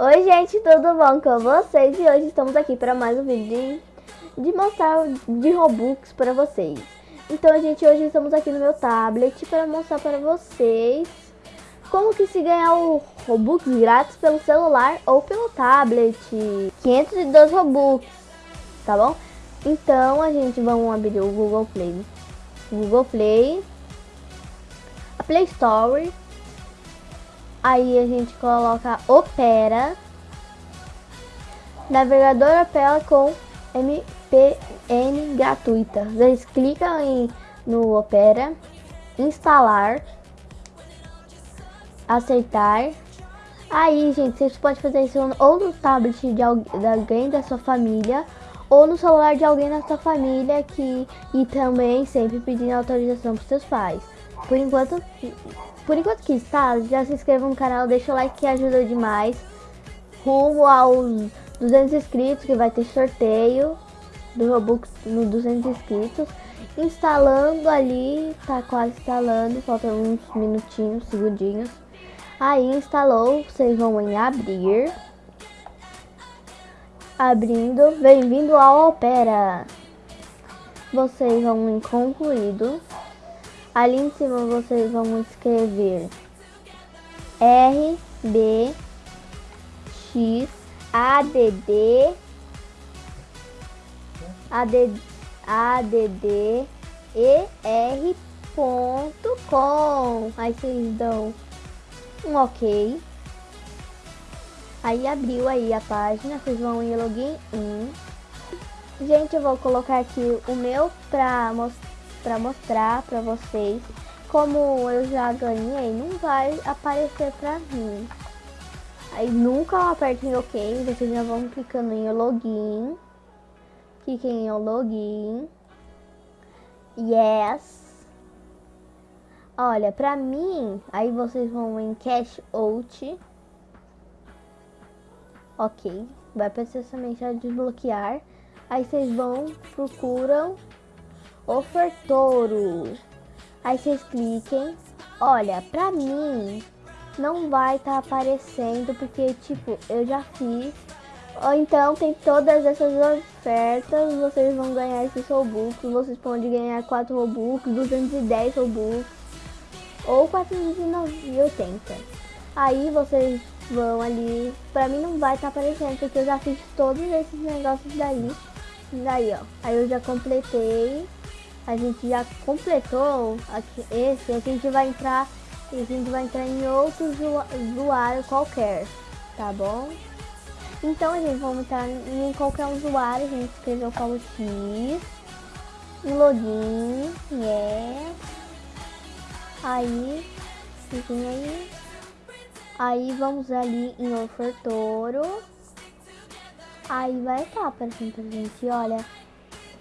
Oi gente, tudo bom com vocês? E hoje estamos aqui para mais um vídeo de, mostrar de Robux para vocês. Então gente, hoje estamos aqui no meu tablet para mostrar para vocês como que se ganhar o Robux grátis pelo celular ou pelo tablet. 512 Robux, tá bom? Então a gente vamos abrir o Google Play. Google Play, a Play Store Aí a gente coloca Opera. Navegador Opera com MPN gratuita. Vocês clicam em, no Opera, instalar, aceitar. Aí, gente, vocês podem fazer isso ou no tablet de alguém da sua família ou no celular de alguém da sua família que e também sempre pedindo autorização para seus pais. Por enquanto, por enquanto que está, já se inscreva no canal, deixa o like que ajuda demais. Rumo aos 200 inscritos, que vai ter sorteio do Robux no 200 inscritos. Instalando ali, tá quase instalando, faltam uns minutinhos, segundinhos. Aí instalou, vocês vão em abrir. Abrindo, bem-vindo ao Opera. Vocês vão em concluído. Ali em cima vocês vão escrever R, B, X, A, D, D, A, D, A, D, D, E, R, ponto com. Aí vocês dão um ok. Aí abriu aí a página, vocês vão em login in. Gente, eu vou colocar aqui o meu pra mostrar para mostrar para vocês. Como eu já ganhei, não vai aparecer para mim. Aí nunca apertem OK, vocês já vão clicando em login. Cliquem em login. Yes. Olha, pra mim, aí vocês vão em cash out. Ok, vai somente a desbloquear. Aí vocês vão, procuram ofertouro. Aí vocês cliquem. Olha, pra mim não vai estar tá aparecendo porque tipo, eu já fiz. Ou então tem todas essas ofertas, vocês vão ganhar esses Robux, vocês podem ganhar 4 Robux, 210 Robux ou 480. Aí vocês vão ali, pra mim não vai estar tá aparecendo porque eu já fiz todos esses negócios daí. Daí ó, aí eu já completei a gente já completou esse, a gente vai entrar a gente vai entrar em outro usuário qualquer, tá bom? Então a gente vai entrar em qualquer usuário, a gente escreveu como X, em login, yes, aí, fiquem aí, aí vamos ali em ofertoro, aí vai estar aparecendo pra gente, olha,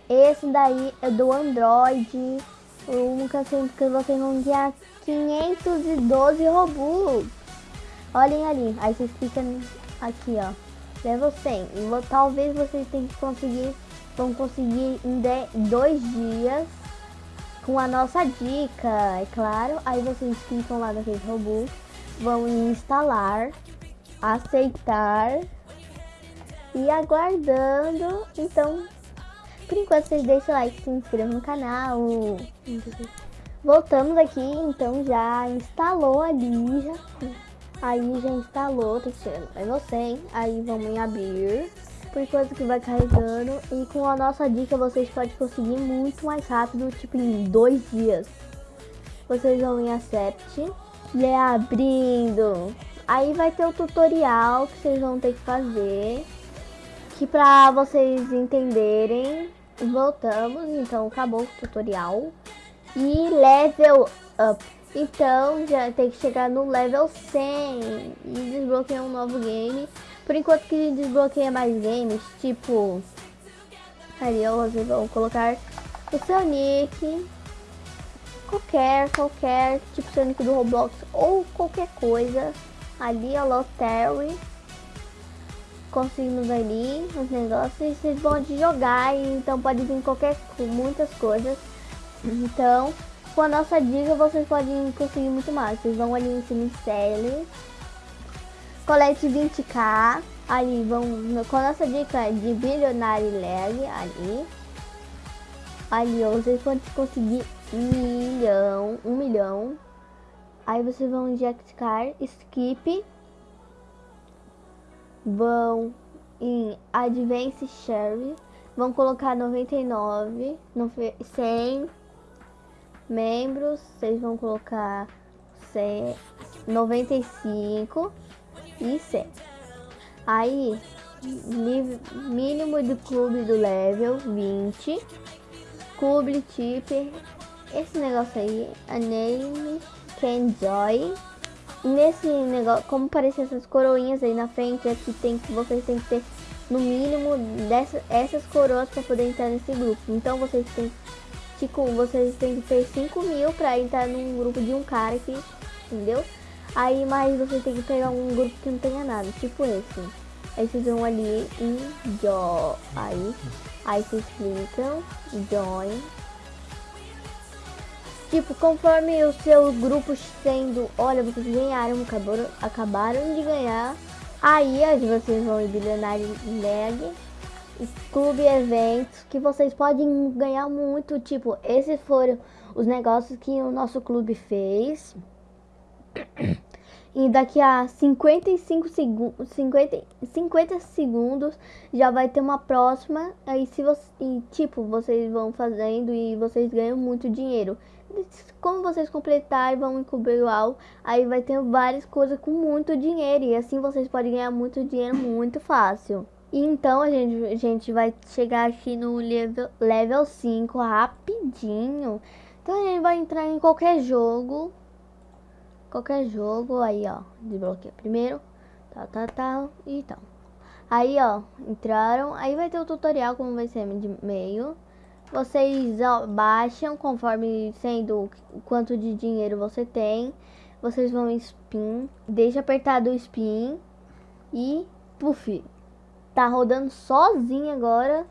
esse daí é do Android. Um que vocês vão ganhar 512 Robux. Olhem ali. Aí vocês clicam aqui, ó. Level 100. E talvez vocês tenham que conseguir. Vão conseguir em dois dias. Com a nossa dica, é claro. Aí vocês clicam lá naquele Robux. Vão instalar. Aceitar. E aguardando. Então por enquanto, vocês deixam o like, se inscrevam no canal. Voltamos aqui, então já instalou ali, já, aí já instalou, tem que ser level 100, aí vamos em abrir, por enquanto que vai carregando, e com a nossa dica vocês podem conseguir muito mais rápido, tipo em dois dias. Vocês vão em accept, e é abrindo, aí vai ter o tutorial que vocês vão ter que fazer, que pra vocês entenderem Voltamos, então acabou o tutorial. E level up. Então já tem que chegar no level 100 e desbloquear um novo game. Por enquanto que desbloqueia mais games, tipo... Ali vocês vão colocar o seu nick. Qualquer, qualquer, tipo Sonic do Roblox ou qualquer coisa. Ali, a Lottery conseguimos ali os negócios vocês podem jogar então pode vir qualquer muitas coisas então com a nossa dica vocês podem conseguir muito mais vocês vão ali em série colete 20k. Ali vão, com a nossa dica de bilionário leg, ali. Ali, vocês podem conseguir um milhão, um milhão. Aí vocês vão injectar skip. Vão em Advance Share. Vão colocar 99, 100 membros. Vocês vão colocar 100, 95 e 100. Aí, mínimo de clube do level 20. Clube tip. Esse negócio aí, a name can joy. Nesse negócio, como aparecem essas coroinhas aí na frente, aqui tem que vocês têm que ter no mínimo dessas essas coroas para poder entrar nesse grupo. Então vocês têm tipo, vocês têm que ter 5 mil para entrar num grupo de um cara aqui, entendeu? Aí, mas você tem que pegar um grupo que não tenha nada, tipo esse. Aí vocês vão ali em join. Aí, aí vocês clicam, join. Tipo, conforme o seu grupo sendo, olha, vocês ganharam, acabaram, acabaram de ganhar. Aí vocês vão em Bilionário Leg, Clube Eventos, que vocês podem ganhar muito. Tipo, esses foram os negócios que o nosso clube fez. E daqui a 55 segundos, 50, 50 segundos já vai ter uma próxima. Aí se você, e, tipo, vocês vão fazendo e vocês ganham muito dinheiro. Como vocês completarem, vão encobrir o AL, aí vai ter várias coisas com muito dinheiro. E assim vocês podem ganhar muito dinheiro muito fácil. E então a gente, a gente vai chegar aqui no level, level 5 rapidinho. Então a gente vai entrar em qualquer jogo qualquer jogo, aí ó, desbloqueia primeiro, tal, tal, tal, e. Aí ó, entraram, aí vai ter o tutorial como vai ser de meio. Vocês baixam conforme sendo o quanto de dinheiro você tem. Vocês vão em spin, deixa apertado o spin e puff, tá rodando sozinho agora.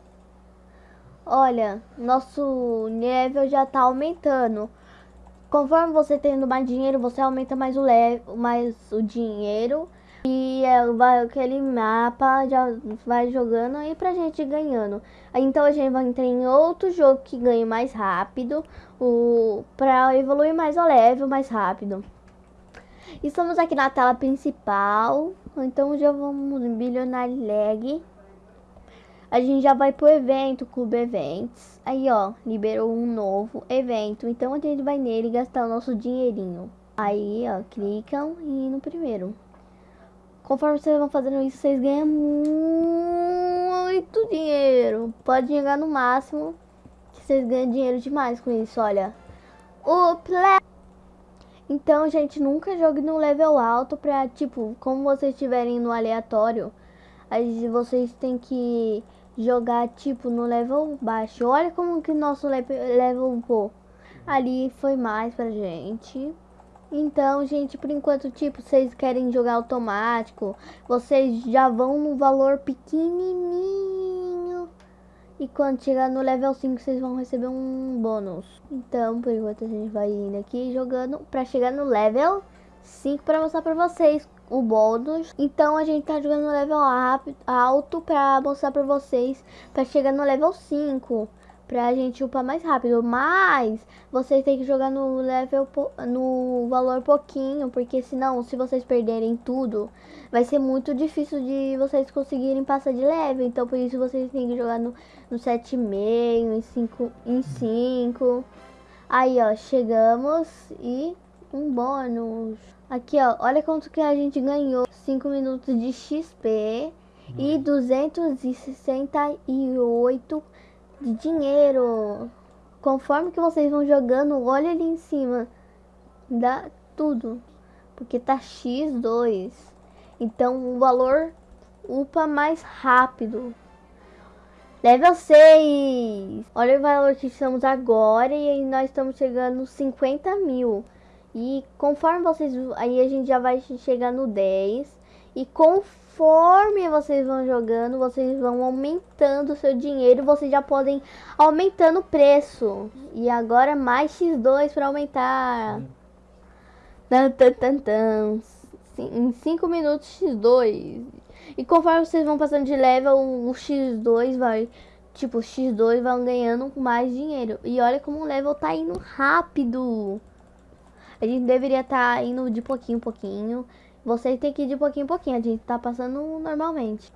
Olha, nosso nível já tá aumentando. Conforme você tendo mais dinheiro, você aumenta mais o, mais o dinheiro. E é, vai, aquele mapa já vai jogando aí pra gente ganhando. Então a gente vai entrar em outro jogo que ganhe mais rápido. O, pra evoluir mais o level mais rápido. Estamos aqui na tela principal. Então já vamos em Billionaire Leg a gente já vai pro evento, Clube Eventos. Aí, ó, liberou um novo evento. Então a gente vai nele gastar o nosso dinheirinho. Aí, ó, clicam e no primeiro. Conforme vocês vão fazendo isso, vocês ganham muito dinheiro. Pode chegar no máximo que vocês ganham dinheiro demais com isso, olha. O play... Então, gente, nunca jogue no level alto pra, tipo, como vocês estiverem no aleatório, aí vocês têm que jogar tipo no level baixo. Olha como que nosso level upou. Ali foi mais pra gente. Então, gente, por enquanto, tipo, vocês querem jogar automático, vocês já vão no valor pequenininho. E quando chegar no level 5, vocês vão receber um bônus. Então, por enquanto, a gente vai indo aqui jogando pra chegar no level 5 pra mostrar pra vocês o bônus. Então a gente tá jogando no level alto pra mostrar pra vocês, pra chegar no level 5, pra gente upar mais rápido. Mas vocês têm que jogar no level, no valor pouquinho, porque senão, se vocês perderem tudo, vai ser muito difícil de vocês conseguirem passar de level. Então por isso vocês têm que jogar no, no 7,5, em 5, em 5. Aí ó, chegamos e um bônus. Aqui, ó, olha quanto que a gente ganhou. 5 minutos de XP e 268 de dinheiro. Conforme que vocês vão jogando, olha ali em cima. Dá tudo. Porque tá X2. Então o valor upa mais rápido. Level 6. Olha o valor que estamos agora e nós estamos chegando nos 50 mil. E conforme vocês... Aí a gente já vai chegar no 10. E conforme vocês vão jogando, vocês vão aumentando o seu dinheiro. Vocês já podem aumentando o preço. E agora mais X2 para aumentar. Tan, tan, tan, tan. em 5 minutos X2. E conforme vocês vão passando de level, o X2 vai. Tipo, o X2 vão ganhando mais dinheiro. E olha como o level tá indo rápido. A gente deveria estar tá indo de pouquinho em pouquinho. Vocês tem que ir de pouquinho em pouquinho. A gente tá passando normalmente.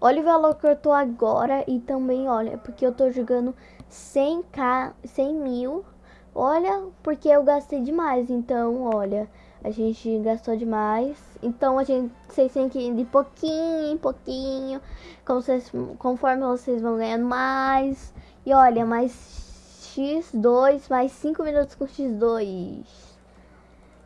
Olha o valor que eu tô agora e também, olha, porque eu tô jogando 100k, 100 mil. Olha, porque eu gastei demais, então, olha, a gente gastou demais. Então, a gente, vocês têm que ir de pouquinho em pouquinho, como vocês, conforme vocês vão ganhando mais. E olha, mais X2, mais 5 minutos com X2.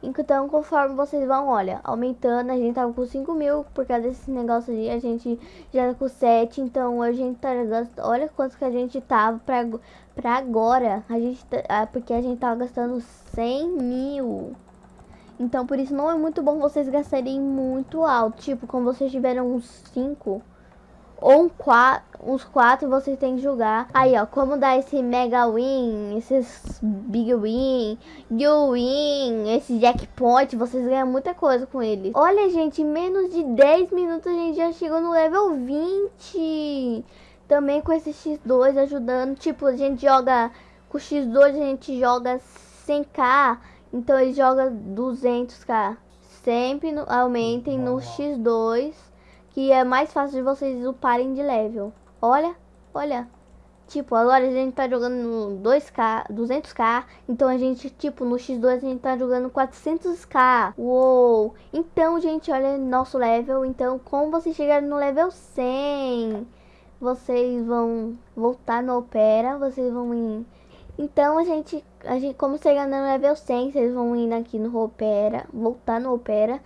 Então, conforme vocês vão, olha, aumentando, a gente tava com 5 mil por causa desse negócio ali, a gente já tá com 7, então a gente tá gastando, olha quanto que a gente tava pra, pra agora, a gente tá, ah, porque a gente tava gastando 100 mil. Então, por isso não é muito bom vocês gastarem muito alto, tipo, quando vocês tiveram uns 5 ou um quatro, uns quatro vocês têm que jogar. Aí, ó, como dar esse mega win, esses big win, you win, esse jackpot, vocês ganham muita coisa com ele. Olha, gente, em menos de 10 minutos a gente já chegou no level 20. Também com esse X2 ajudando, tipo, a gente joga com o X2 a gente joga 100k, então ele joga 200k. Sempre no, aumentem no X2 que é mais fácil de vocês uparem de level. Olha, olha. Tipo, agora a gente tá jogando no 2K, 200k, então a gente, tipo, no X2 a gente tá jogando 400k. Uou! Então, gente, olha nosso level. Então, como vocês chegarem no level 100, vocês vão voltar no Opera, vocês vão ir... Então, a gente, a gente como chegar no level 100, vocês vão ir aqui no Opera, voltar no Opera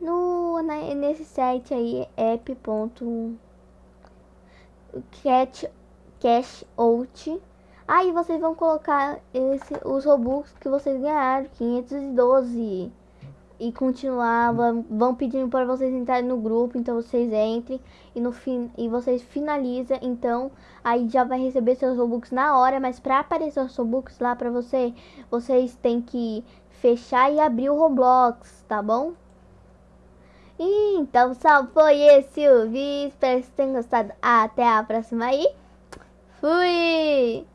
no, na, nesse site aí, app.cashout. Aí vocês vão colocar esse, os Robux que vocês ganharam, 512. E continuar, vão, vão pedindo para vocês entrarem no grupo, então vocês entrem e no fim e vocês finalizam, então aí já vai receber seus Robux na hora, mas para aparecer os Robux lá para você, vocês têm que fechar e abrir o Roblox, tá bom? Então, só foi esse o vídeo. Espero que vocês tenham gostado. Até a próxima aí. Fui!